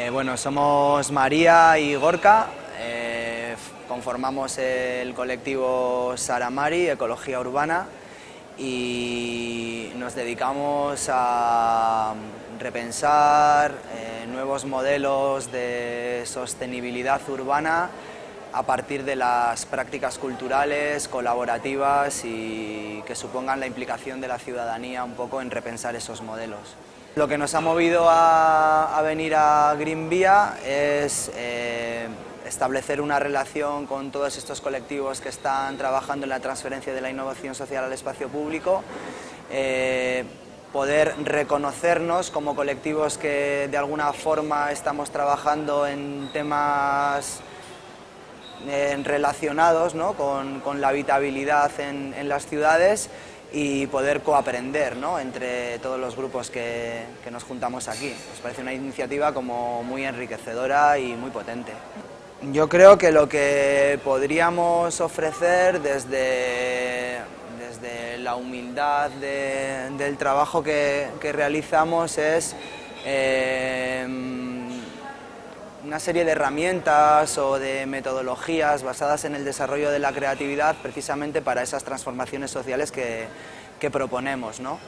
Eh, bueno, somos María y Gorka, eh, conformamos el colectivo Saramari, Ecología Urbana, y nos dedicamos a repensar eh, nuevos modelos de sostenibilidad urbana a partir de las prácticas culturales, colaborativas y que supongan la implicación de la ciudadanía un poco en repensar esos modelos. Lo que nos ha movido a, venir a Green Vía es eh, establecer una relación con todos estos colectivos que están trabajando en la transferencia de la innovación social al espacio público, eh, poder reconocernos como colectivos que de alguna forma estamos trabajando en temas relacionados con, la habitabilidad en, las ciudades y poder coaprender entre todos los grupos que, nos juntamos aquí. Nos parece una iniciativa como muy enriquecedora y muy potente. Yo creo que lo que podríamos ofrecer desde, desde la humildad del trabajo que, realizamos es eh, una serie de herramientas o de metodologías basadas en el desarrollo de la creatividad precisamente para esas transformaciones sociales que, proponemos. ¿no?